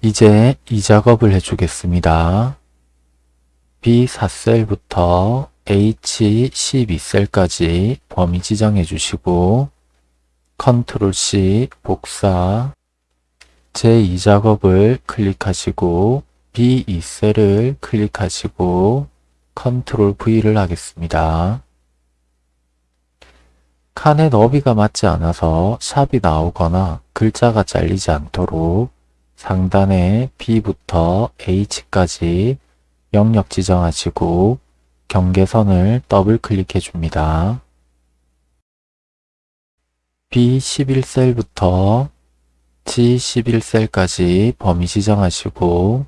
이제 이 작업을 해주겠습니다. B4셀부터 H12셀까지 범위 지정해 주시고 컨트롤 C 복사 제2작업을 클릭하시고 B2셀을 클릭하시고 컨트롤 V를 하겠습니다. 칸의 너비가 맞지 않아서 샵이 나오거나 글자가 잘리지 않도록 상단에 B부터 H까지 영역 지정하시고 경계선을 더블 클릭해 줍니다. B11셀부터 G11셀까지 범위 지정하시고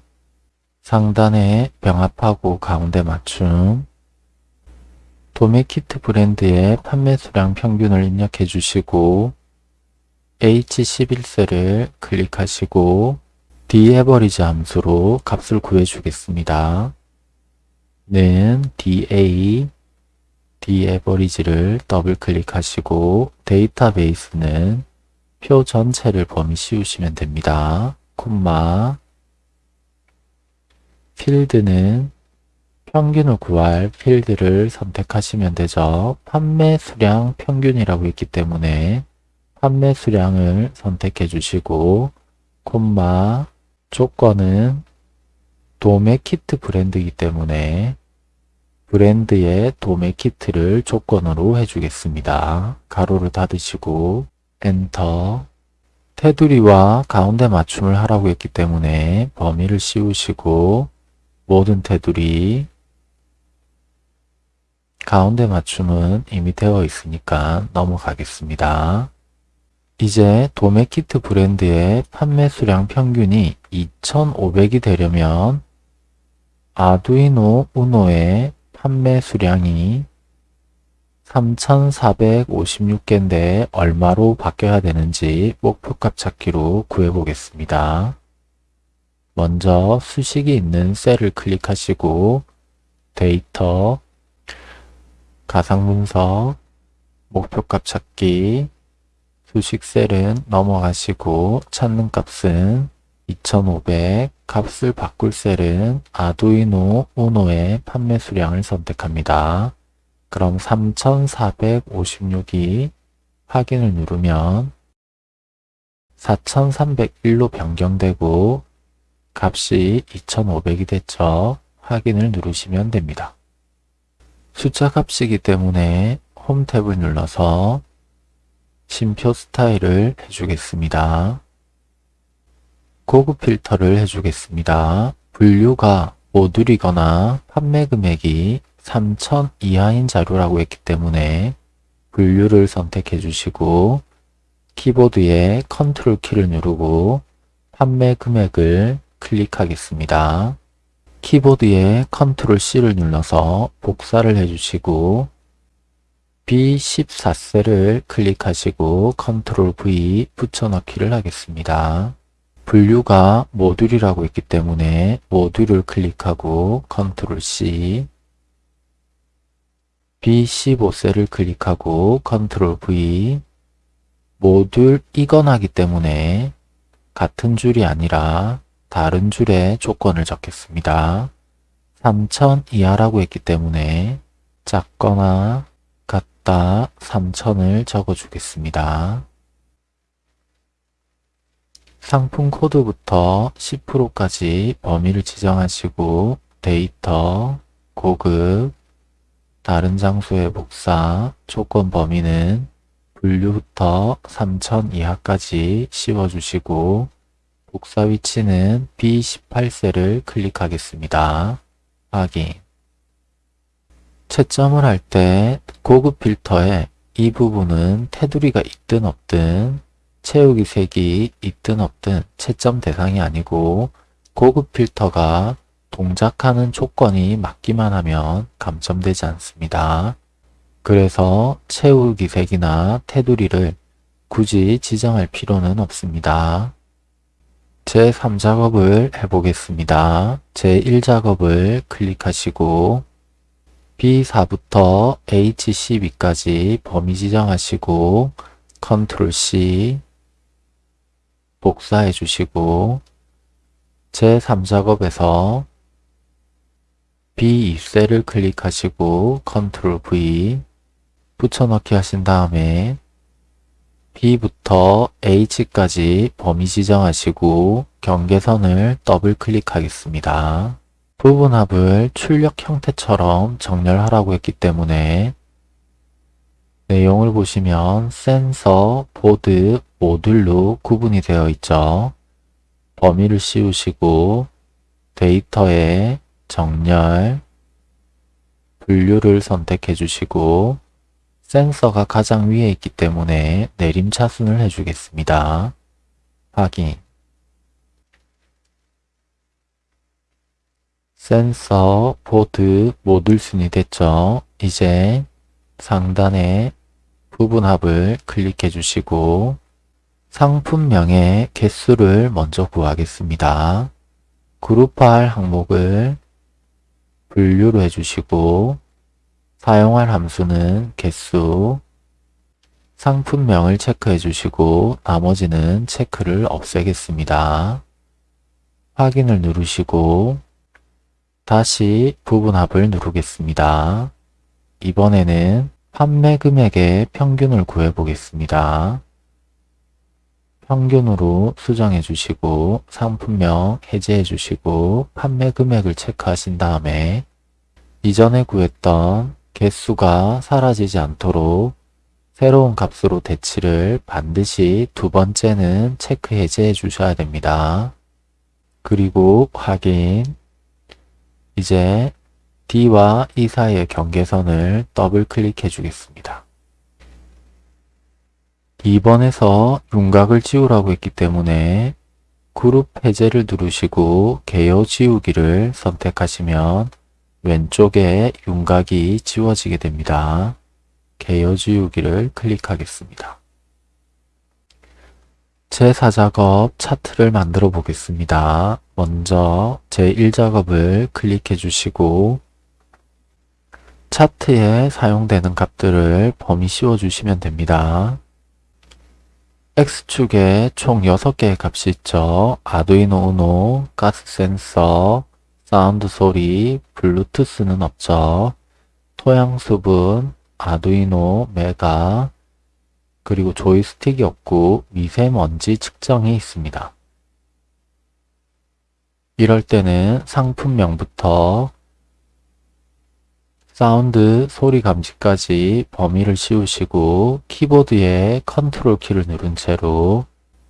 상단에 병합하고 가운데 맞춤 도메키트 브랜드의 판매 수량 평균을 입력해 주시고 H11셀을 클릭하시고 D에버리지 함수로 값을 구해 주겠습니다. 는 DA D에버리지를 더블 클릭하시고 데이터베이스는 표 전체를 범위 씌우시면 됩니다. 콤마 필드는 평균을 구할 필드를 선택하시면 되죠. 판매 수량 평균이라고 있기 때문에 판매 수량을 선택해 주시고 콤마 조건은 도매 키트 브랜드이기 때문에 브랜드의 도매 키트를 조건으로 해주겠습니다. 가로를 닫으시고 엔터 테두리와 가운데 맞춤을 하라고 했기 때문에 범위를 씌우시고 모든 테두리 가운데 맞춤은 이미 되어 있으니까 넘어가겠습니다. 이제 도매키트 브랜드의 판매 수량 평균이 2,500이 되려면 아두이노 우노의 판매 수량이 3,456개인데 얼마로 바뀌어야 되는지 목표값 찾기로 구해보겠습니다. 먼저 수식이 있는 셀을 클릭하시고 데이터, 가상분석, 목표값 찾기, 수식 셀은 넘어가시고 찾는 값은 2500, 값을 바꿀 셀은 아두이노 우노의 판매 수량을 선택합니다. 그럼 3456이 확인을 누르면 4301로 변경되고 값이 2500이 됐죠. 확인을 누르시면 됩니다. 숫자 값이기 때문에 홈 탭을 눌러서 심표 스타일을 해주겠습니다. 고급 필터를 해주겠습니다. 분류가 모듈이거나 판매 금액이 3천 이하인 자료라고 했기 때문에 분류를 선택해 주시고 키보드에 컨트롤 키를 누르고 판매 금액을 클릭하겠습니다. 키보드에 컨트롤 C를 눌러서 복사를 해주시고 B14셀을 클릭하시고 컨트롤 V 붙여넣기를 하겠습니다. 분류가 모듈이라고 있기 때문에 모듈을 클릭하고 컨트롤 C B15셀을 클릭하고 컨트롤 V 모듈 이거나이기 때문에 같은 줄이 아니라 다른 줄에 조건을 적겠습니다. 3000 이하라고 했기 때문에 작거나 같다 3000을 적어주겠습니다. 상품 코드부터 10%까지 범위를 지정하시고 데이터, 고급, 다른 장소의 복사, 조건 범위는 분류부터 3000 이하까지 씌워주시고 복사 위치는 B18셀을 클릭하겠습니다. 확인 채점을 할 때 고급 필터에 이 부분은 테두리가 있든 없든 채우기 색이 있든 없든 채점 대상이 아니고 고급 필터가 동작하는 조건이 맞기만 하면 감점되지 않습니다. 그래서 채우기 색이나 테두리를 굳이 지정할 필요는 없습니다. 제3작업을 해보겠습니다. 제1작업을 클릭하시고 B4부터 H12까지 범위 지정하시고 컨트롤 C 복사해 주시고 제3작업에서 B2셀을 클릭하시고 컨트롤 V 붙여넣기 하신 다음에 B부터 H까지 범위 지정하시고 경계선을 더블 클릭하겠습니다. 부분합을 출력 형태처럼 정렬하라고 했기 때문에 내용을 보시면 센서, 보드, 모듈로 구분이 되어 있죠. 범위를 씌우시고 데이터에 정렬, 분류를 선택해 주시고 센서가 가장 위에 있기 때문에 내림 차순을 해주겠습니다. 확인 센서, 보드, 모듈 순이 됐죠. 이제 상단에 부분합을 클릭해 주시고 상품명의 개수를 먼저 구하겠습니다. 그룹할 항목을 분류로 해주시고 사용할 함수는 개수 상품명을 체크해 주시고 나머지는 체크를 없애겠습니다. 확인을 누르시고 다시 부분합을 누르겠습니다. 이번에는 판매 금액의 평균을 구해 보겠습니다. 평균으로 수정해 주시고 상품명 해제해 주시고 판매 금액을 체크하신 다음에 이전에 구했던 개수가 사라지지 않도록 새로운 값으로 대치를 반드시 두 번째는 체크 해제해 주셔야 됩니다. 그리고 확인 이제 D와 E 사이의 경계선을 더블 클릭해 주겠습니다. 2번에서 윤곽을 지우라고 했기 때문에 그룹 해제를 누르시고 개요 지우기를 선택하시면 왼쪽에 윤곽이 지워지게 됩니다. 개요 지우기를 클릭하겠습니다. 제4작업 차트를 만들어 보겠습니다. 먼저 제1작업을 클릭해 주시고 차트에 사용되는 값들을 범위 씌워 주시면 됩니다. X축에 총 6개의 값이 있죠. 아두이노 우노, 가스 센서, 사운드 소리, 블루투스는 없죠. 토양 수분, 아두이노, 메가, 그리고 조이스틱이 없고 미세먼지 측정이 있습니다. 이럴 때는 상품명부터 사운드, 소리 감지까지 범위를 씌우시고 키보드에 컨트롤 키를 누른 채로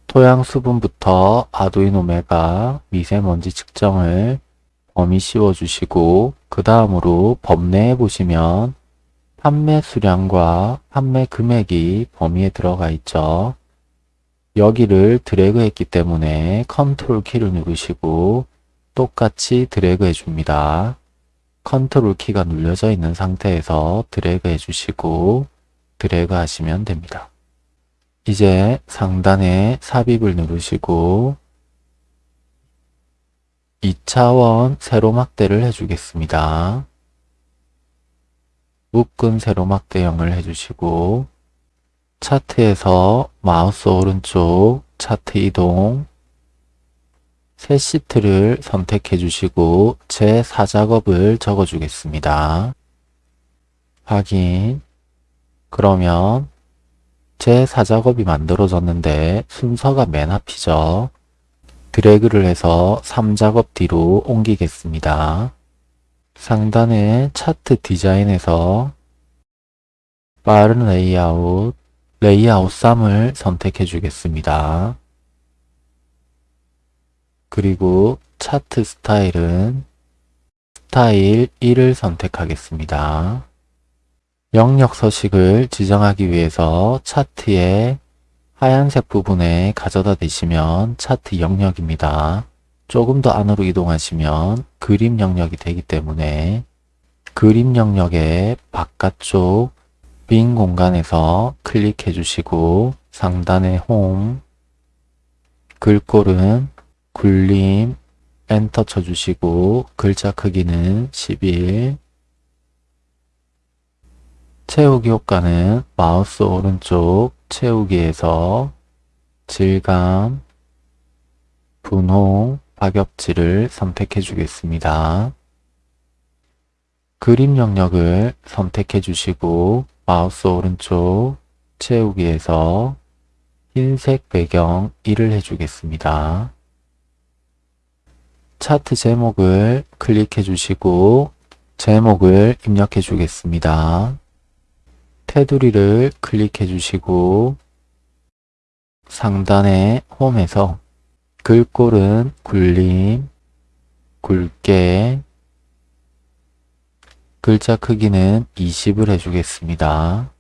토양 수분부터 아두이노 메가 미세먼지 측정을 범위 씌워주시고 그 다음으로 범례에 보시면 판매 수량과 판매 금액이 범위에 들어가 있죠. 여기를 드래그 했기 때문에 컨트롤 키를 누르시고 똑같이 드래그 해줍니다. 컨트롤 키가 눌려져 있는 상태에서 드래그 해주시고 드래그 하시면 됩니다. 이제 상단에 삽입을 누르시고 2차원 세로막대를 해주겠습니다. 묶은 세로막 대형을 해주시고 차트에서 마우스 오른쪽 차트 이동 새 시트를 선택해 주시고 제 4작업을 적어 주겠습니다. 확인 그러면 제 4작업이 만들어졌는데 순서가 맨 앞이죠. 드래그를 해서 3작업 뒤로 옮기겠습니다. 상단의 차트 디자인에서 빠른 레이아웃, 레이아웃 3을 선택해 주겠습니다. 그리고 차트 스타일은 스타일 1을 선택하겠습니다. 영역 서식을 지정하기 위해서 차트의 하얀색 부분에 가져다 대시면 차트 영역입니다. 조금 더 안으로 이동하시면 그림 영역이 되기 때문에 그림 영역의 바깥쪽 빈 공간에서 클릭해 주시고 상단의 홈 글꼴은 굴림 엔터 쳐주시고 글자 크기는 11 채우기 효과는 마우스 오른쪽 채우기에서 질감, 분홍, 파격지를 선택해 주겠습니다. 그림 영역을 선택해 주시고 마우스 오른쪽 채우기에서 흰색 배경 1을 해주겠습니다. 차트 제목을 클릭해 주시고 제목을 입력해 주겠습니다. 테두리를 클릭해 주시고 상단의 홈에서 글꼴은 굴림, 굵게, 글자 크기는 20을 해주겠습니다.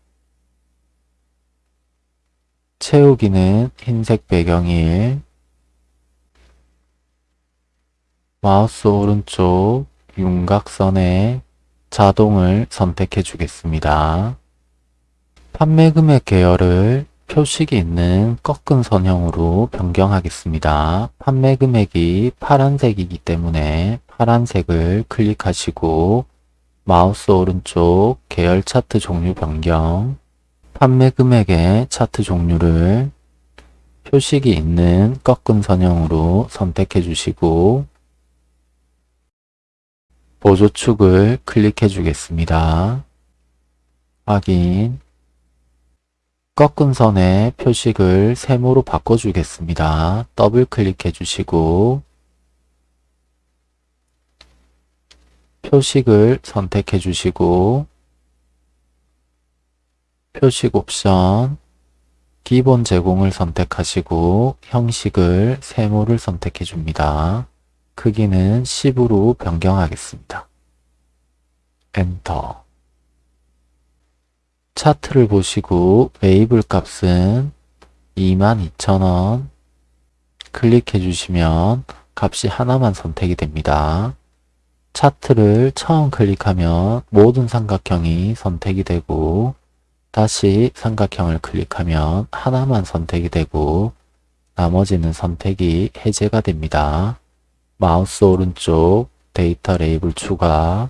채우기는 흰색 배경일, 마우스 오른쪽 윤곽선에 자동을 선택해 주겠습니다. 판매 금액 계열을 표식이 있는 꺾은 선형으로 변경하겠습니다. 판매 금액이 파란색이기 때문에 파란색을 클릭하시고 마우스 오른쪽 계열 차트 종류 변경 판매 금액의 차트 종류를 표식이 있는 꺾은 선형으로 선택해 주시고 보조축을 클릭해 주겠습니다. 확인 꺾은 선의 표식을 세모로 바꿔주겠습니다. 더블 클릭해 주시고 표식을 선택해 주시고 표식 옵션 기본 제공을 선택하시고 형식을 세모를 선택해 줍니다. 크기는 10으로 변경하겠습니다. 엔터 차트를 보시고 레이블 값은 22,000원 클릭해 주시면 값이 하나만 선택이 됩니다. 차트를 처음 클릭하면 모든 삼각형이 선택이 되고 다시 삼각형을 클릭하면 하나만 선택이 되고 나머지는 선택이 해제가 됩니다. 마우스 오른쪽 데이터 레이블 추가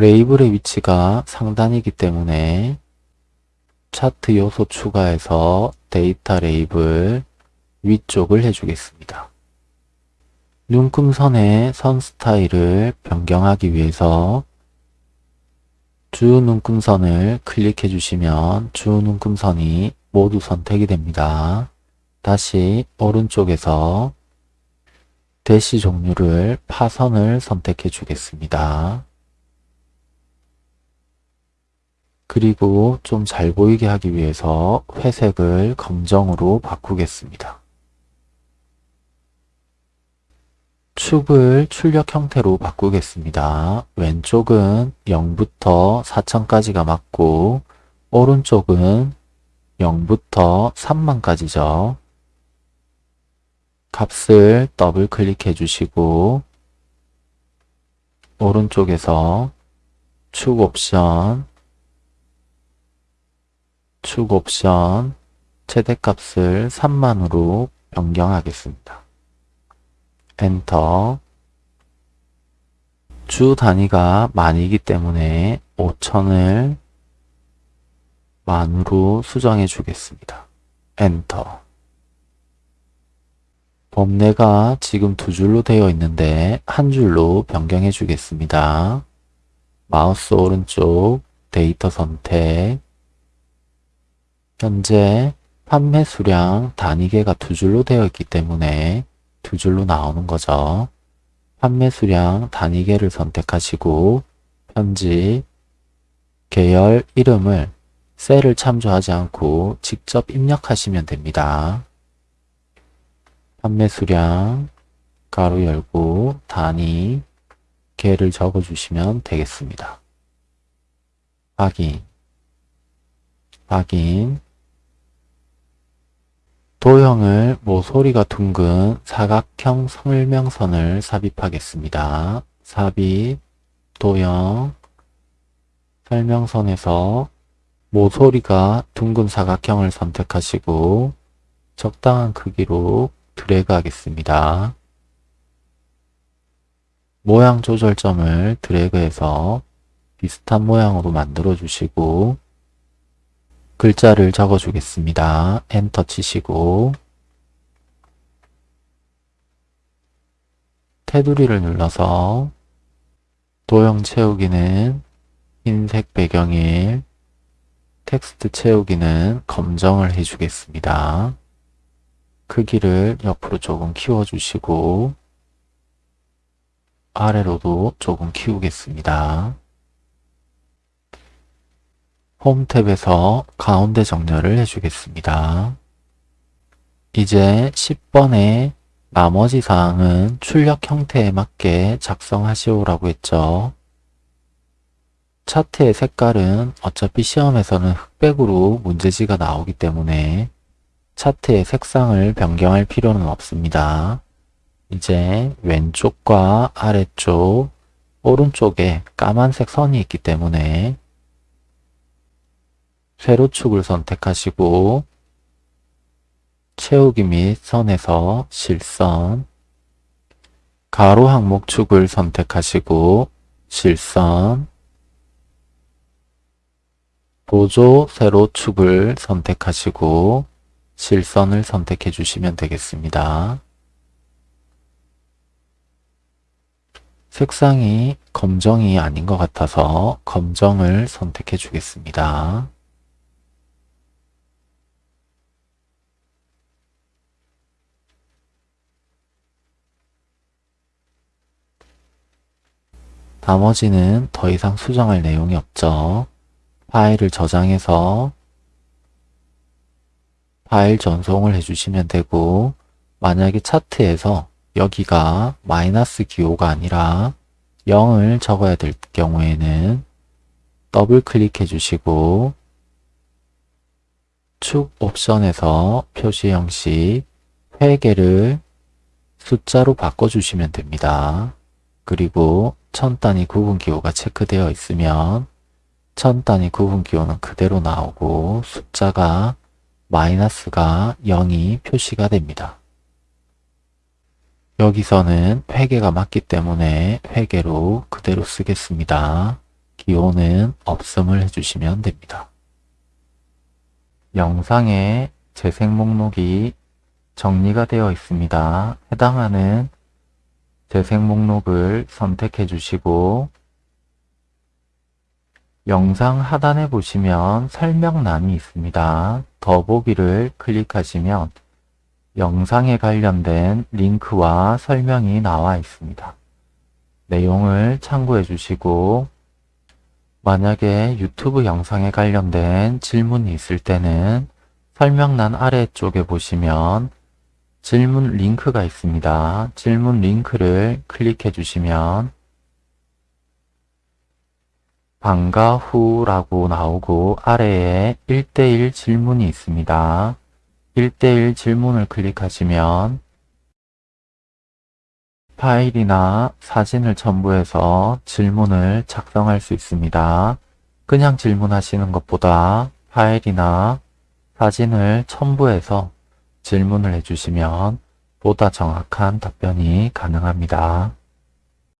레이블의 위치가 상단이기 때문에 차트 요소 추가해서 데이터 레이블 위쪽을 해주겠습니다. 눈금선의 선 스타일을 변경하기 위해서 주 눈금선을 클릭해 주시면 주 눈금선이 모두 선택이 됩니다. 다시 오른쪽에서 대시 종류를 파선을 선택해 주겠습니다. 그리고 좀 잘 보이게 하기 위해서 회색을 검정으로 바꾸겠습니다. 축을 출력 형태로 바꾸겠습니다. 왼쪽은 0부터 4천까지가 맞고 오른쪽은 0부터 3만까지죠. 값을 더블 클릭해 주시고 오른쪽에서 축 옵션 축 옵션 최대값을 3만으로 변경하겠습니다. 엔터 주 단위가 만이기 때문에 5천을 만으로 수정해 주겠습니다. 엔터 범례가 지금 두 줄로 되어 있는데 한 줄로 변경해 주겠습니다. 마우스 오른쪽 데이터 선택 현재 판매 수량 단위 개가 두 줄로 되어 있기 때문에 두 줄로 나오는 거죠. 판매 수량 단위계를 선택하시고 편집 계열 이름을 셀을 참조하지 않고 직접 입력하시면 됩니다. 판매 수량 가로 열고 단위 개를 적어주시면 되겠습니다. 확인 확인 도형을 모서리가 둥근 사각형 설명선을 삽입하겠습니다. 삽입, 도형, 설명선에서 모서리가 둥근 사각형을 선택하시고 적당한 크기로 드래그 하겠습니다. 모양 조절점을 드래그해서 비슷한 모양으로 만들어 주시고 글자를 적어 주겠습니다. 엔터 치시고 테두리를 눌러서 도형 채우기는 흰색 배경일, 텍스트 채우기는 검정을 해주겠습니다. 크기를 옆으로 조금 키워주시고 아래로도 조금 키우겠습니다. 홈 탭에서 가운데 정렬을 해주겠습니다. 이제 10번의 나머지 사항은 출력 형태에 맞게 작성하시오라고 했죠. 차트의 색깔은 어차피 시험에서는 흑백으로 문제지가 나오기 때문에 차트의 색상을 변경할 필요는 없습니다. 이제 왼쪽과 아래쪽, 오른쪽에 까만색 선이 있기 때문에 세로축을 선택하시고 채우기 및 선에서 실선, 가로 항목축을 선택하시고 실선, 보조 세로축을 선택하시고 실선을 선택해 주시면 되겠습니다. 색상이 검정이 아닌 것 같아서 검정을 선택해 주겠습니다. 나머지는 더 이상 수정할 내용이 없죠. 파일을 저장해서 파일 전송을 해주시면 되고 만약에 차트에서 여기가 마이너스 기호가 아니라 0을 적어야 될 경우에는 더블 클릭해 주시고 축 옵션에서 표시 형식 회계를 숫자로 바꿔주시면 됩니다. 그리고 천 단위 구분 기호가 체크되어 있으면 천 단위 구분 기호는 그대로 나오고 숫자가 마이너스가 0이 표시가 됩니다. 여기서는 회계가 맞기 때문에 회계로 그대로 쓰겠습니다. 기호는 없음을 해주시면 됩니다. 영상에 재생 목록이 정리가 되어 있습니다. 해당하는 재생 목록을 선택해 주시고 영상 하단에 보시면 설명란이 있습니다. 더보기를 클릭하시면 영상에 관련된 링크와 설명이 나와 있습니다. 내용을 참고해 주시고 만약에 유튜브 영상에 관련된 질문이 있을 때는 설명란 아래쪽에 보시면 질문 링크가 있습니다. 질문 링크를 클릭해 주시면 방과 후라고 나오고 아래에 1대1 질문이 있습니다. 1대1 질문을 클릭하시면 파일이나 사진을 첨부해서 질문을 작성할 수 있습니다. 그냥 질문하시는 것보다 파일이나 사진을 첨부해서 질문을 해주시면 보다 정확한 답변이 가능합니다.